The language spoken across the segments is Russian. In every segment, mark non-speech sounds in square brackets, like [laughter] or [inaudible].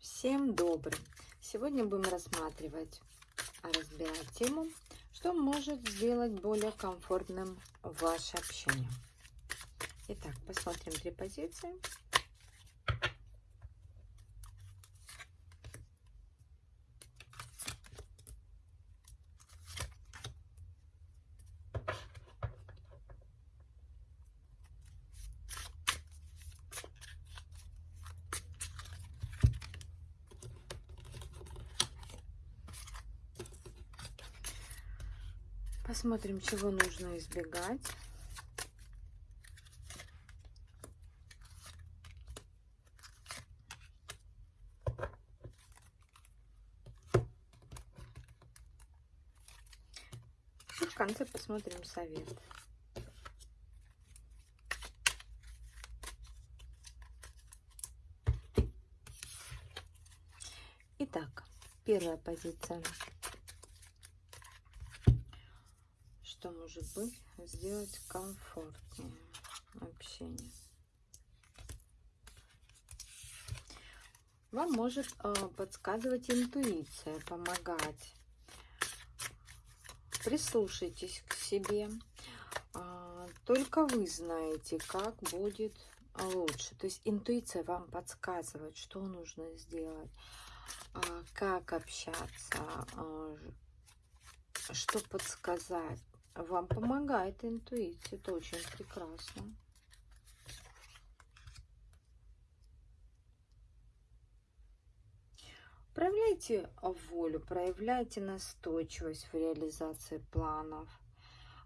Всем добрый! Сегодня будем рассматривать, разбирать тему, что может сделать более комфортным ваше общение. Итак, посмотрим три позиции. Посмотрим, чего нужно избегать. В конце посмотрим совет. Итак, первая позиция. что может быть сделать комфортнее общение. Вам может э, подсказывать интуиция, помогать. Прислушайтесь к себе. Э, только вы знаете, как будет лучше. То есть интуиция вам подсказывает, что нужно сделать, э, как общаться, э, что подсказать вам помогает интуиция, это очень прекрасно. Проявляйте волю, проявляйте настойчивость в реализации планов.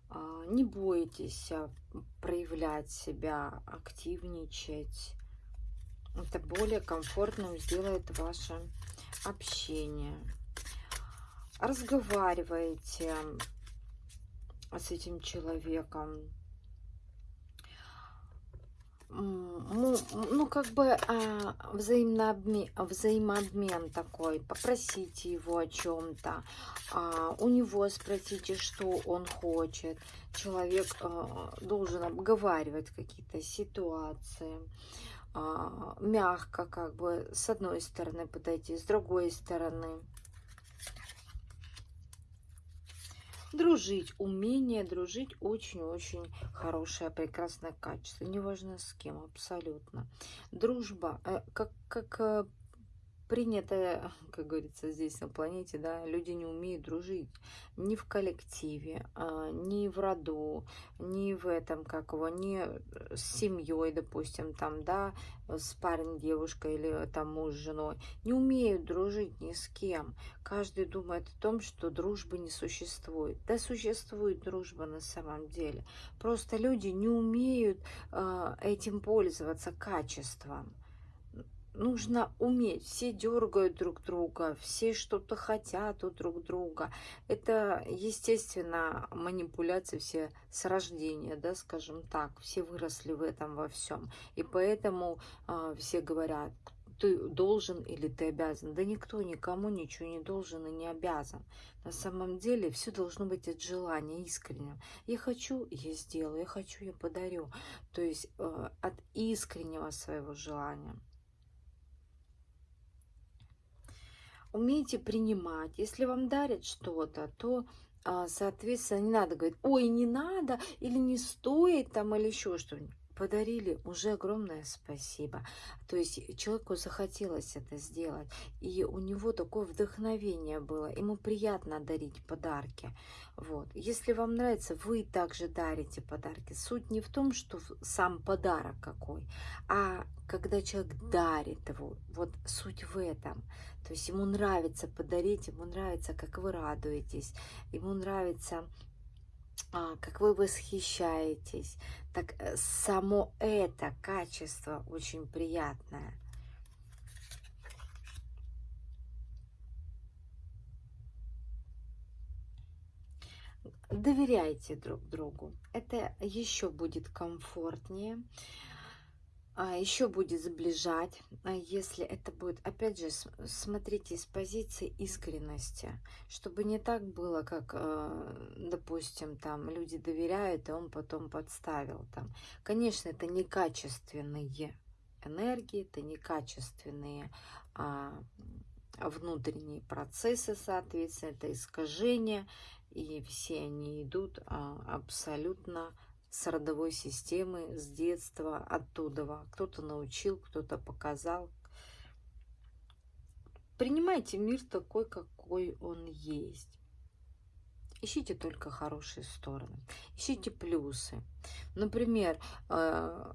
А, не бойтесь а, проявлять себя, активничать. Это более комфортным сделает ваше общение. Разговаривайте, с этим человеком. Ну, ну как бы а, взаимообмен, взаимообмен такой. Попросите его о чем-то. А, у него спросите, что он хочет. Человек а, должен обговаривать какие-то ситуации. А, мягко как бы с одной стороны подойти, с другой стороны. Дружить, умение дружить очень-очень хорошее, прекрасное качество. Неважно с кем, абсолютно. Дружба, э, как, как э, принято, как говорится, здесь на планете, да, люди не умеют дружить ни в коллективе, а, ни в роду, ни в этом, как его, ни с семьей, допустим, там, да, с парнем, девушкой или там муж с женой. Не умеют дружить ни с кем. Каждый думает о том, что дружбы не существует. Да, существует дружба на самом деле. Просто люди не умеют э, этим пользоваться качеством нужно уметь. Все дергают друг друга, все что-то хотят у друг друга. Это, естественно, манипуляции все с рождения, да, скажем так. Все выросли в этом во всем. И поэтому э, все говорят, ты должен или ты обязан. Да никто никому ничего не должен и не обязан. На самом деле все должно быть от желания искренним. Я хочу, я сделаю, я хочу, я подарю. То есть э, от искреннего своего желания. Умейте принимать. Если вам дарят что-то, то, а, соответственно, не надо говорить, ой, не надо, или не стоит там, или еще что-нибудь подарили, уже огромное спасибо. То есть человеку захотелось это сделать, и у него такое вдохновение было, ему приятно дарить подарки. Вот. Если вам нравится, вы также дарите подарки. Суть не в том, что сам подарок какой, а когда человек дарит его, вот суть в этом. То есть ему нравится подарить, ему нравится, как вы радуетесь, ему нравится как вы восхищаетесь. Так э, само это качество очень приятное. Доверяйте друг другу. Это еще будет комфортнее. А, еще будет сближать, а, если это будет, опять же, смотрите с позиции искренности, чтобы не так было, как, а, допустим, там люди доверяют, и он потом подставил там. Конечно, это некачественные, энергии, это некачественные а, внутренние процессы, соответственно, это искажения, и все они идут а, абсолютно с родовой системы, с детства, оттуда. Кто-то научил, кто-то показал. Принимайте мир такой, какой он есть. Ищите только хорошие стороны, ищите плюсы. Например, э,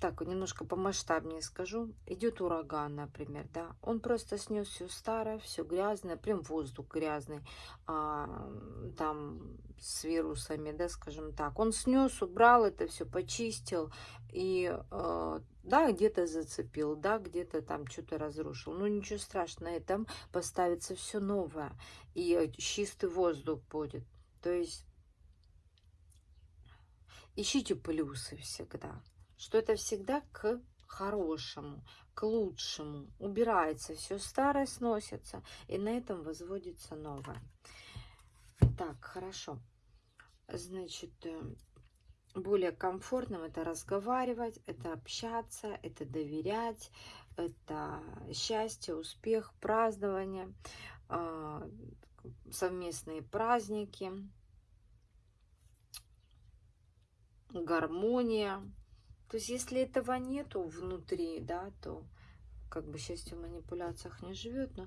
так, немножко помасштабнее скажу. Идет ураган, например, да. Он просто снес все старое, все грязное, прям воздух грязный, а, там с вирусами, да, скажем так. Он снес, убрал это все, почистил и, а, да, где-то зацепил, да, где-то там что-то разрушил. Ну, ничего страшного, этом поставится все новое. И чистый воздух будет. То есть ищите плюсы всегда что это всегда к хорошему, к лучшему. Убирается все старое, сносится, и на этом возводится новое. Так, хорошо. Значит, э, более комфортным это разговаривать, это общаться, это доверять, это счастье, успех, празднование, а, совместные праздники, гармония, то есть, если этого нету внутри, да, то как бы счастье в манипуляциях не живет, но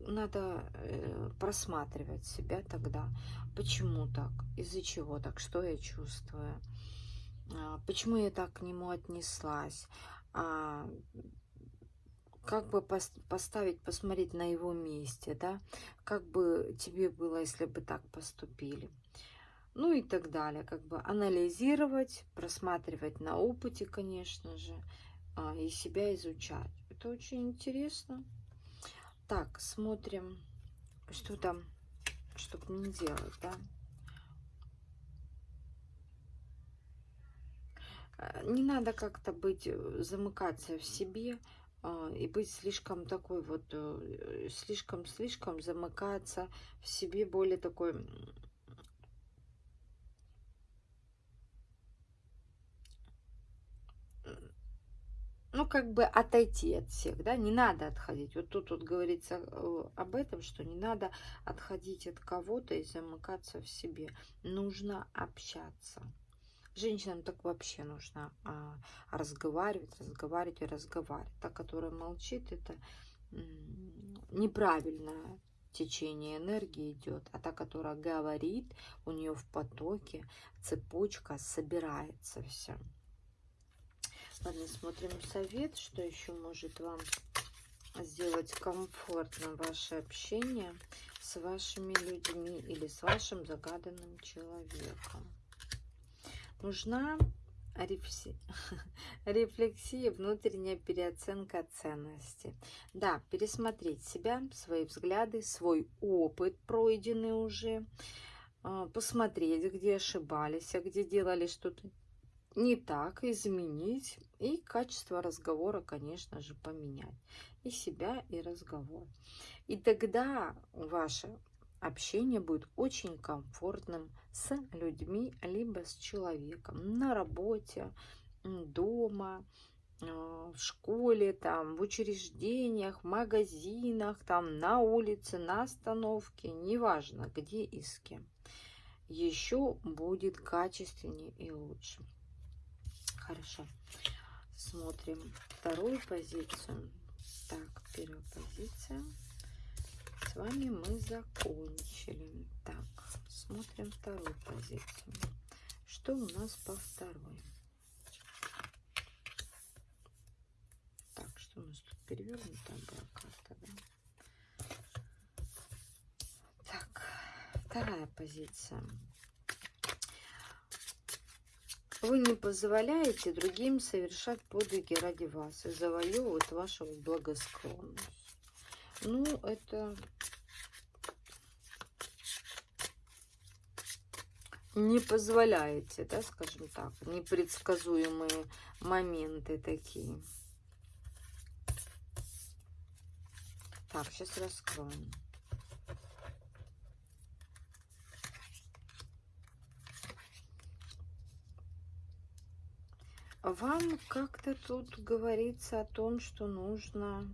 надо э, просматривать себя тогда. Почему так? Из-за чего так? Что я чувствую? А, почему я так к нему отнеслась? А, как бы пос поставить, посмотреть на его месте, да? Как бы тебе было, если бы так поступили? Ну и так далее. Как бы анализировать, просматривать на опыте, конечно же, а, и себя изучать. Это очень интересно. Так, смотрим, что там, чтобы не делать, да. А, не надо как-то быть, э, замыкаться в себе а, и быть слишком такой вот, слишком-слишком э, замыкаться в себе, более такой ну, как бы отойти от всех, да, не надо отходить. Вот тут вот говорится э, об этом, что не надо отходить от кого-то и замыкаться в себе. Нужно общаться. Женщинам так вообще нужно а, разговаривать, разговаривать и разговаривать. Та, которая молчит, это неправильное течение энергии идет, а та, которая говорит, у нее в потоке цепочка собирается все. Ладно, смотрим совет, что еще может вам сделать комфортно ваше общение с вашими людьми или с вашим загаданным человеком. Нужна [laughs] рефлексия, внутренняя переоценка ценности. Да, пересмотреть себя, свои взгляды, свой опыт, пройденный уже, а, посмотреть, где ошибались, а где делали что-то не так, изменить и качество разговора, конечно же, поменять. И себя, и разговор. И тогда ваше общение будет очень комфортным с людьми, либо с человеком на работе, дома, а, в школе, там, в учреждениях, в магазинах, там, на улице, на остановке, неважно, где и с кем. Еще будет качественнее и лучше. Хорошо. Смотрим вторую позицию. Так, первая позиция. С вами мы закончили. Так, смотрим вторую позицию. Что у нас по второй? Так, что у нас тут перевернута была карта, да? Так, вторая позиция. Вы не позволяете другим совершать подвиги ради вас и завоевывать вашу благосклонность. Ну, это не позволяете, да, скажем так, непредсказуемые моменты такие. Так, сейчас раскроем. Вам как-то тут говорится о том, что нужно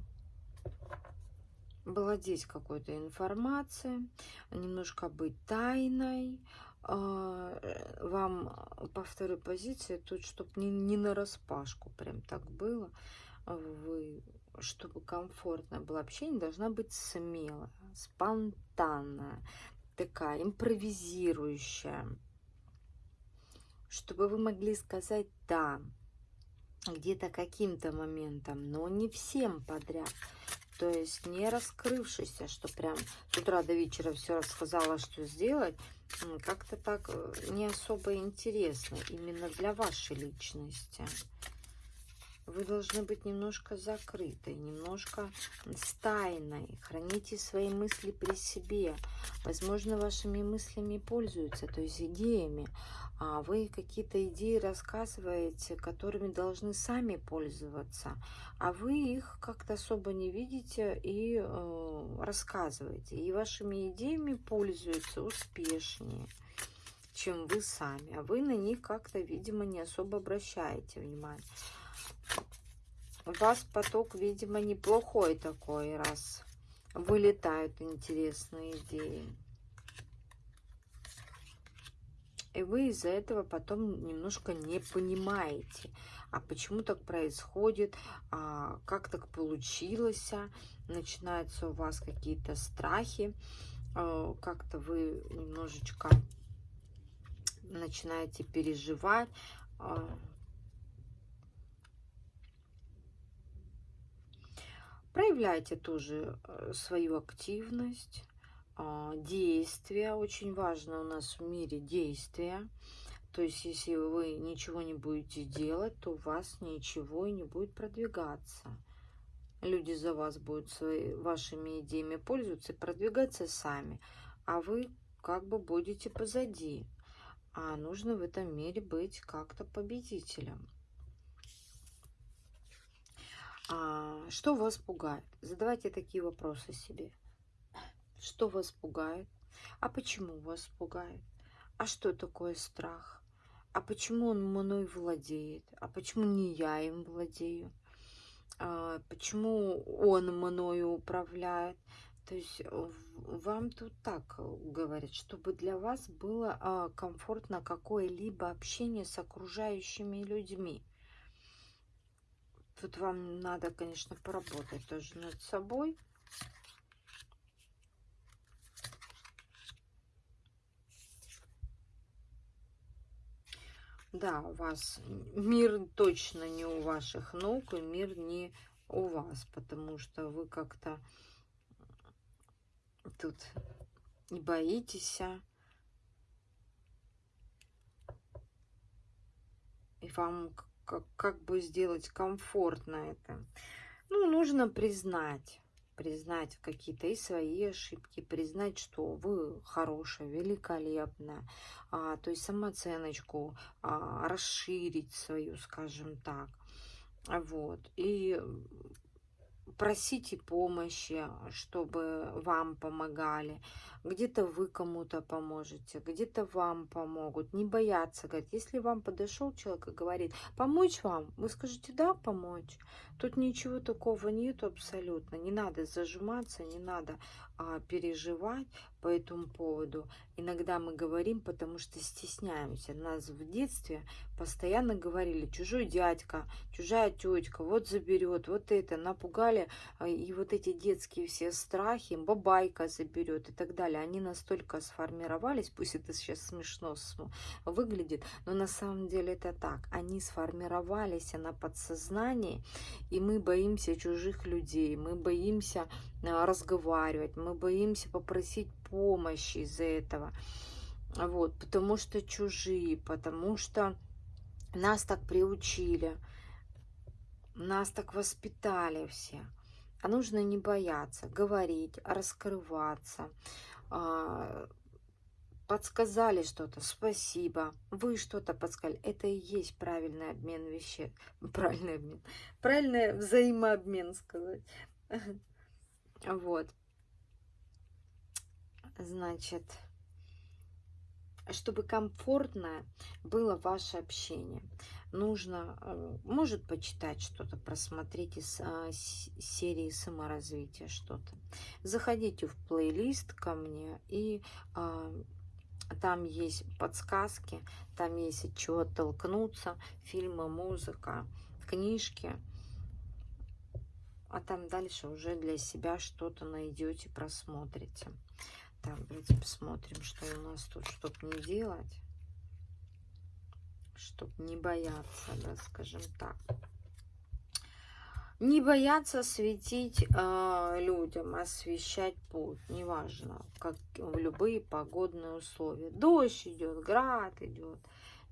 владеть какой-то информацией, немножко быть тайной. А, вам по второй позиции тут, чтобы не, не на распашку прям так было, вы, чтобы комфортно было общение, должна быть смелая, спонтанная, такая импровизирующая, чтобы вы могли сказать «да», где-то каким-то моментом, но не всем подряд. То есть не раскрывшийся, что прям с утра до вечера все рассказала, что сделать, как-то так э, не особо интересно именно для вашей личности. Вы должны быть немножко закрытой, немножко стайной. Храните свои мысли при себе. Возможно, вашими мыслями пользуются, то есть идеями а вы какие-то идеи рассказываете, которыми должны сами пользоваться, а вы их как-то особо не видите и э, рассказываете. И вашими идеями пользуются успешнее, чем вы сами. А вы на них как-то, видимо, не особо обращаете внимание. У вас поток, видимо, неплохой такой, раз вылетают интересные идеи. И вы из-за этого потом немножко не понимаете, а почему так происходит, а как так получилось, начинаются у вас какие-то страхи, а, как-то вы немножечко начинаете переживать. Проявляйте тоже э, свою активность, а, действия. Очень важно у нас в мире действия. То есть, если вы ничего не будете делать, то у вас ничего и не будет продвигаться. Люди за вас будут свои, вашими идеями пользоваться и продвигаться сами. А вы как бы будете позади. А нужно в этом мире быть как-то победителем. А, что вас пугает? Задавайте такие вопросы себе. Что вас пугает? А почему вас пугает? А что такое страх? А почему он мной владеет? А почему не я им владею? А почему он мною управляет? То есть вам тут так говорят, чтобы для вас было а, комфортно какое-либо общение с окружающими людьми. Тут вам надо, конечно, поработать тоже над собой. Да, у вас мир точно не у ваших ног, и мир не у вас, потому что вы как-то тут не боитесь, а. и вам как, как бы сделать комфортно это. Ну, нужно признать, признать какие-то и свои ошибки, признать, что вы хорошая, великолепная, а, то есть самооценочку а, расширить свою, скажем так. Вот. И просите помощи, чтобы вам помогали. Где-то вы кому-то поможете, где-то вам помогут. Не бояться, говорить. Если вам подошел человек и говорит, помочь вам, вы скажете, да, помочь. Тут ничего такого нету абсолютно. Не надо зажиматься, не надо переживать по этому поводу. Иногда мы говорим, потому что стесняемся. Нас в детстве постоянно говорили, чужой дядька, чужая тетка, вот заберет, вот это, напугали. А, и вот эти детские все страхи, бабайка заберет и так далее. Они настолько сформировались, пусть это сейчас смешно выглядит, но на самом деле это так. Они сформировались на подсознании, и мы боимся чужих людей, мы боимся а, разговаривать, мы боимся попросить помощи из-за этого. Вот, потому что чужие, потому что нас так приучили, нас так воспитали все. А нужно не бояться, говорить, раскрываться, а, подсказали что-то, спасибо, вы что-то подсказали. Это и есть правильный обмен вещей, [laughs] правильный обмен, правильный взаимообмен сказать. [laughs] Вот. Значит, чтобы комфортно было ваше общение. Нужно, э, может почитать что-то, просмотреть из а, серии саморазвития что-то. Заходите в плейлист ко мне и а, там есть подсказки, там есть от чего оттолкнуться, фильмы, музыка, книжки. А там дальше уже для себя что-то найдете, просмотрите. Так, давайте посмотрим, что у нас тут, чтобы не делать. Чтобы не бояться, да, скажем так. Не бояться светить э, людям, освещать путь, неважно, как в любые погодные условия. Дождь идет, град идет,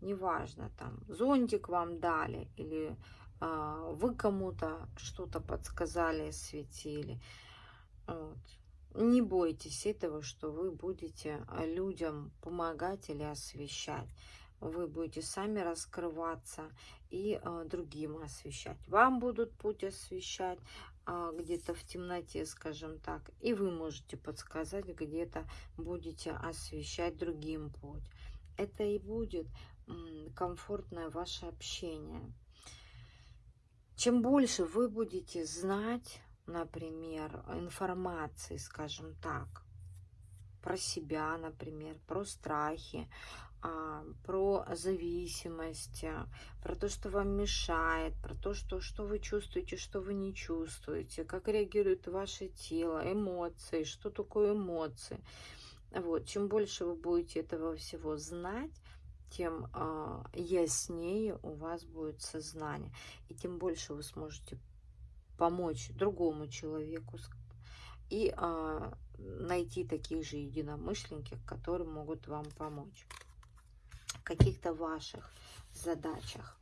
неважно, там зонтик вам дали или э, вы кому-то что-то подсказали, осветили. Вот. Не бойтесь этого, что вы будете людям помогать или освещать вы будете сами раскрываться и э, другим освещать. Вам будут путь освещать э, где-то в темноте, скажем так, и вы можете подсказать, где-то будете освещать другим путь. Это и будет м, комфортное ваше общение. Чем больше вы будете знать, например, информации, скажем так, про себя, например, про страхи, а, про зависимость, а, про то, что вам мешает, про то, что, что вы чувствуете, что вы не чувствуете, как реагирует ваше тело, эмоции, что такое эмоции. Вот, чем больше вы будете этого всего знать, тем э, яснее у вас будет сознание, и тем больше вы сможете помочь другому человеку и э, найти таких же единомышленников, которые могут вам помочь каких-то ваших задачах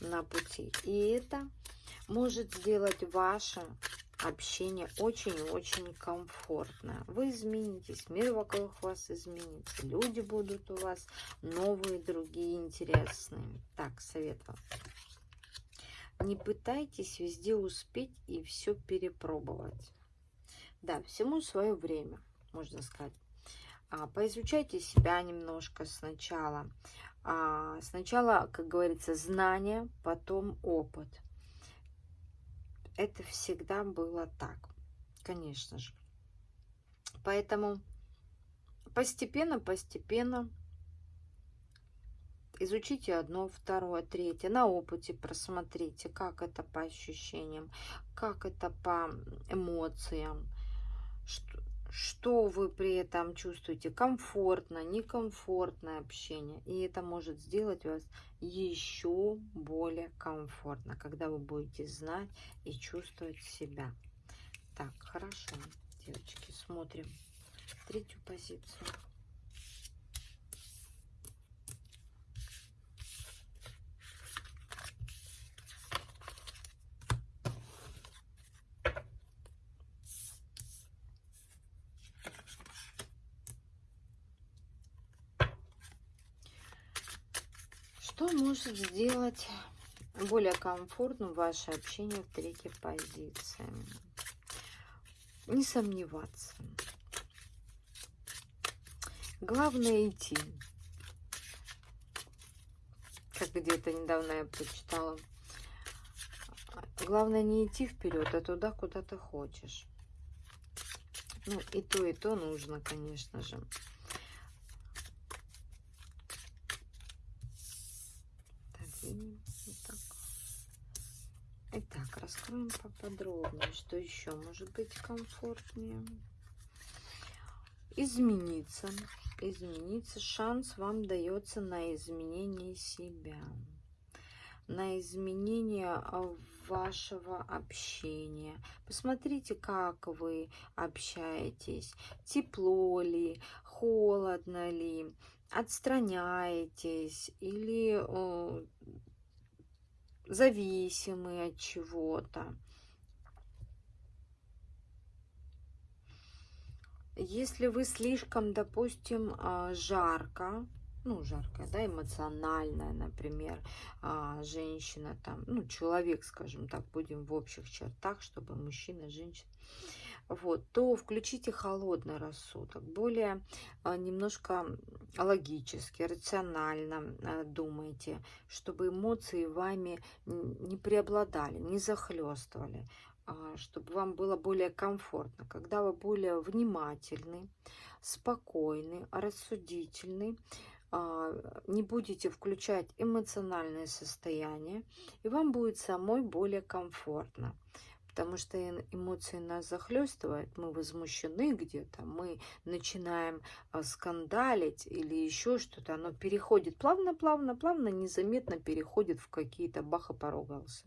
на пути. И это может сделать ваше общение очень-очень комфортно. Вы изменитесь, мир вокруг вас изменится, люди будут у вас новые, другие, интересные. Так, совет вам. Не пытайтесь везде успеть и все перепробовать. Да, всему свое время, можно сказать. А, поизучайте себя немножко сначала. А, сначала, как говорится, знания, потом опыт. Это всегда было так, конечно же. Поэтому постепенно, постепенно изучите одно, второе, третье, на опыте просмотрите, как это по ощущениям, как это по эмоциям, что, что вы при этом чувствуете, комфортно, некомфортное общение. И это может сделать вас еще более комфортно, когда вы будете знать и чувствовать себя. Так, хорошо, девочки, смотрим третью позицию. Что может сделать более комфортным ваше общение в третьей позиции? Не сомневаться. Главное идти. Как где-то недавно я прочитала. Главное не идти вперед, а туда, куда ты хочешь. Ну, и то, и то нужно, конечно же. Итак, поподробнее, что еще может быть комфортнее. Измениться. Измениться. Шанс вам дается на изменение себя. На изменение вашего общения. Посмотрите, как вы общаетесь. Тепло ли, холодно ли, отстраняетесь или э, зависимы от чего-то. Если вы слишком, допустим, а, жарко ну, жаркая, да, эмоциональная, например, а, женщина там, ну, человек, скажем так, будем в общих чертах, чтобы мужчина, женщина, вот, то включите холодный рассудок, более а, немножко логически, рационально думайте, чтобы эмоции вами не преобладали, не захлестывали, чтобы вам было более комфортно, когда вы более внимательны, спокойны, рассудительны, а, не будете включать эмоциональное состояние, и вам будет самой более комфортно. Потому что эмоции нас захлестывают, мы возмущены где-то, мы начинаем а, скандалить или еще что-то, оно переходит плавно, плавно, плавно, незаметно переходит в какие-то баха поругался.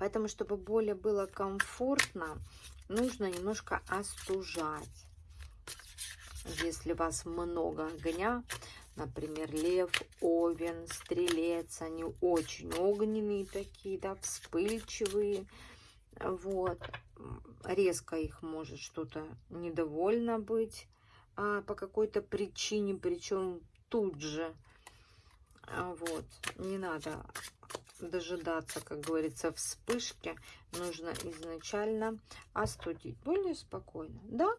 Поэтому, чтобы более было комфортно, нужно немножко остужать. Если вас много огня, например, лев, овен, стрелец, они очень огненные такие, да, вспыльчивые, вот, резко их может что-то недовольно быть а, по какой-то причине, причем тут же, а, вот, не надо дожидаться, как говорится, вспышки, нужно изначально остудить, более спокойно, да,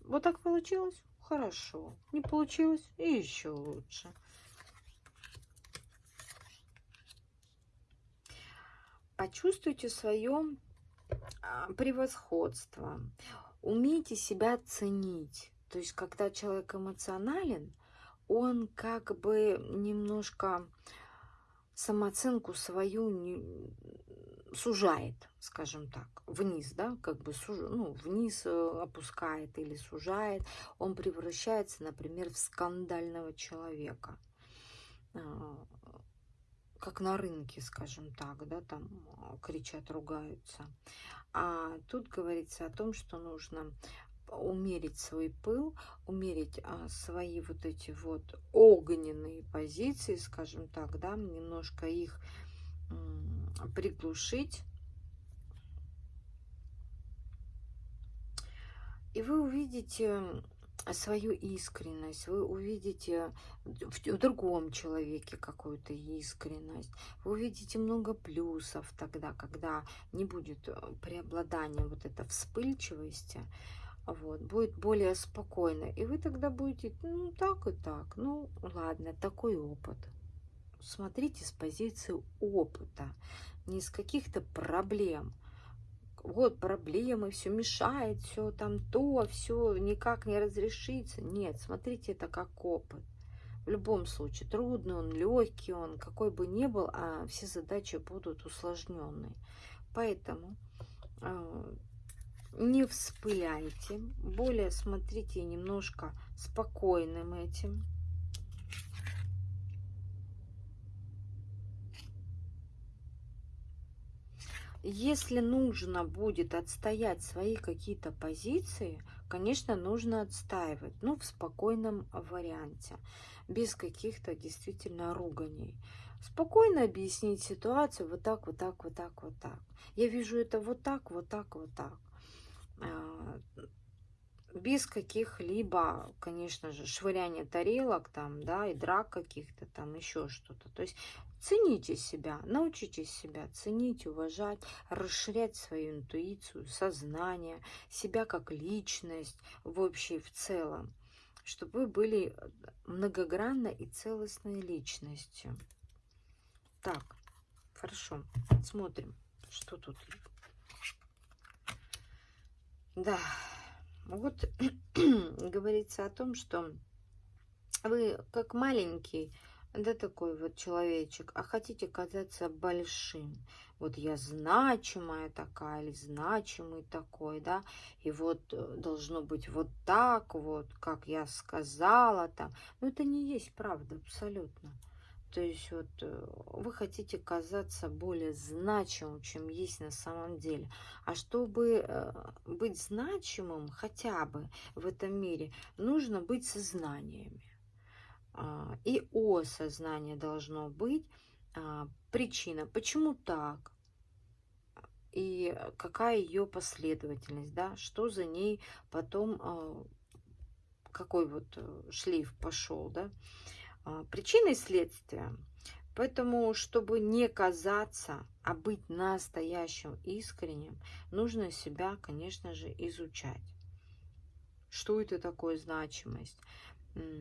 вот так получилось, Хорошо. Не получилось? И еще лучше. Почувствуйте свое а, превосходство. Умейте себя ценить. То есть, когда человек эмоционален, он как бы немножко самооценку свою сужает, скажем так, вниз, да, как бы суж, ну, вниз э, опускает или сужает, он превращается, например, в скандального человека, а, как на рынке, скажем так, да, там а, кричат, ругаются. А тут говорится о том, что нужно умерить свой пыл, умерить а, свои вот эти вот огненные позиции, скажем так, да, немножко их приглушить. И вы увидите свою искренность, вы увидите в другом человеке какую-то искренность, вы увидите много плюсов тогда, когда не будет э, преобладания вот этой вспыльчивости, вот, будет более спокойно, и вы тогда будете, ну, так и так, ну, ладно, такой опыт. Смотрите с позиции опыта, не из каких-то проблем. Вот проблемы, все мешает, все там то, все никак не разрешится. Нет, смотрите это как опыт. В любом случае, трудный он, легкий он, какой бы ни был, а все задачи будут усложненные. Поэтому э, не вспыляйте, более смотрите немножко спокойным этим. Если нужно будет отстоять свои какие-то позиции, конечно, нужно отстаивать, но ну, в спокойном варианте, без каких-то действительно руганий. Спокойно объяснить ситуацию вот так, вот так, вот так, вот так. Я вижу это вот так, вот так, вот так. А, без каких-либо, конечно же, швыряния тарелок там, да, и драк каких-то там, еще что-то. То есть цените себя, научитесь себя ценить, уважать, расширять свою интуицию, сознание, себя как личность в общей в целом, чтобы вы были многогранной и целостной личностью. Так, хорошо, смотрим, что тут. Да, вот [clears throat] говорится о том, что вы как маленький, да такой вот человечек, а хотите казаться большим. Вот я значимая такая или значимый такой, да, и вот э, должно быть вот так вот, как я сказала там. Но это не есть правда абсолютно. То есть вот э, вы хотите казаться более значимым, чем есть на самом деле. А чтобы э, быть значимым хотя бы в этом мире, нужно быть сознаниями. А, и осознание должно быть. А, причина, почему так? И какая ее последовательность, да? Что за ней потом а, какой вот э, шлейф пошел, да, причины и следствия. Поэтому, чтобы не казаться, а быть настоящим, искренним, нужно себя, конечно же, изучать. Что это такое значимость?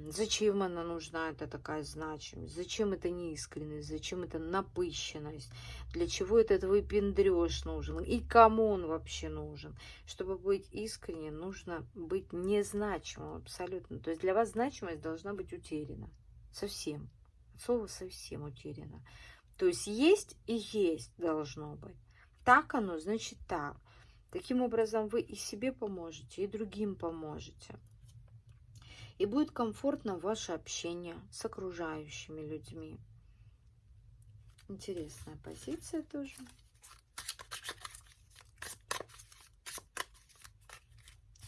Зачем она нужна, это такая значимость? Зачем это неискренность? Зачем это напыщенность? Для чего этот выпендреж нужен? И кому он вообще нужен? Чтобы быть искренним, нужно быть незначимым абсолютно. То есть для вас значимость должна быть утеряна. Совсем. Слово совсем утеряно. То есть есть и есть должно быть. Так оно, значит так. Таким образом вы и себе поможете, и другим поможете и будет комфортно ваше общение с окружающими людьми. Интересная позиция тоже.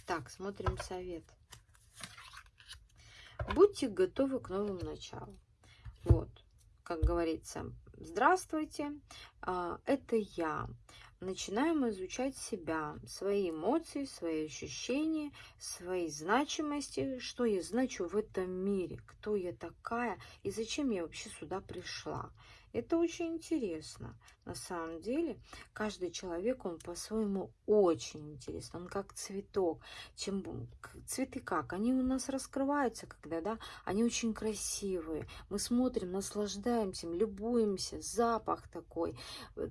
Так, смотрим совет. Будьте готовы к новым началам. Вот, как говорится, здравствуйте, а, это я начинаем изучать себя, свои эмоции, свои ощущения, свои значимости, что я значу в этом мире, кто я такая и зачем я вообще сюда пришла. Это очень интересно. На самом деле, каждый человек, он по-своему очень интересный. Он как цветок. Чем цветы как? Они у нас раскрываются, когда, да, они очень красивые. Мы смотрим, наслаждаемся, любуемся. Запах такой,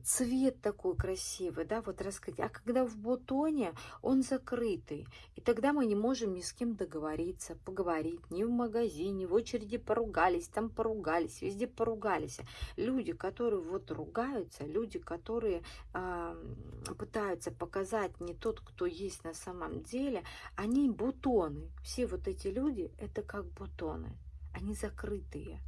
цвет такой красивый, да, вот раскрыть. А когда в бутоне, он закрытый. И тогда мы не можем ни с кем договориться, поговорить. Ни в магазине, в очереди поругались, там поругались, везде поругались люди, которые вот ругаются, люди, которые пытаются показать не тот, кто есть на самом деле, они бутоны. Все вот эти люди, это как бутоны. Они закрытые.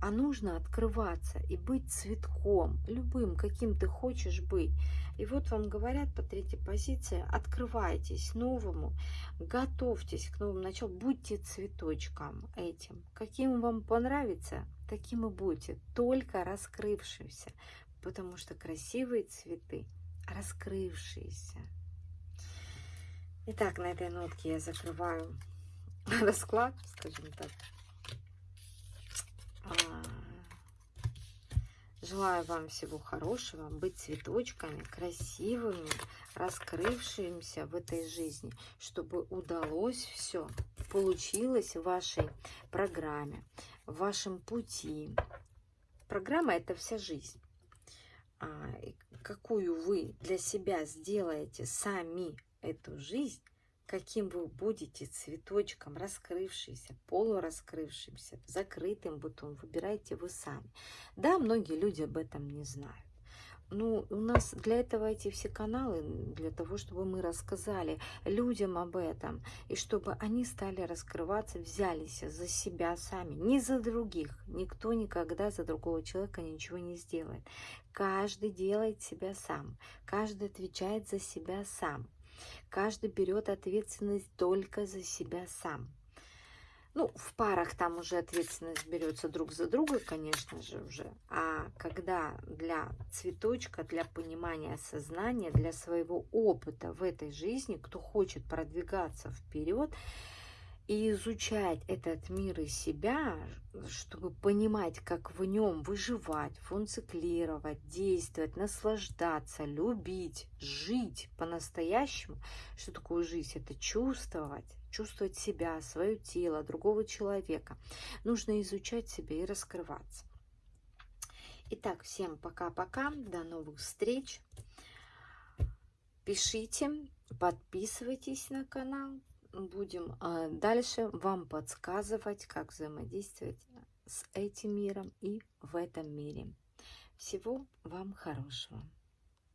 А нужно открываться и быть цветком, любым, каким ты хочешь быть. И вот вам говорят по третьей позиции, открывайтесь новому, готовьтесь к новому началу, будьте цветочком этим. Каким вам понравится, таким и будьте, только раскрывшимся, потому что красивые цветы раскрывшиеся. Итак, на этой нотке я закрываю [laughs] расклад, скажем так. А, желаю вам всего хорошего, быть цветочками, красивыми, раскрывшимися в этой жизни, чтобы удалось все, получилось в вашей программе в вашем пути. Программа – это вся жизнь. А, какую вы для себя сделаете сами эту жизнь, каким вы будете цветочком, раскрывшийся, полураскрывшимся, закрытым бутон, выбирайте вы сами. Да, многие люди об этом не знают. Ну, у нас для этого эти все каналы, для того, чтобы мы рассказали людям об этом, и чтобы они стали раскрываться, взялись за себя сами, не за других. Никто никогда за другого человека ничего не сделает. Каждый делает себя сам, каждый отвечает за себя сам, каждый берет ответственность только за себя сам. Ну, в парах там уже ответственность берется друг за друга, конечно же, уже. А когда для цветочка, для понимания сознания, для своего опыта в этой жизни, кто хочет продвигаться вперед, и изучать этот мир и себя, чтобы понимать, как в нем выживать, функционировать, действовать, наслаждаться, любить, жить по-настоящему. Что такое жизнь? Это чувствовать, чувствовать себя, свое тело, другого человека. Нужно изучать себя и раскрываться. Итак, всем пока-пока, до новых встреч. Пишите, подписывайтесь на канал будем а, дальше вам подсказывать, как взаимодействовать с этим миром и в этом мире. Всего вам хорошего!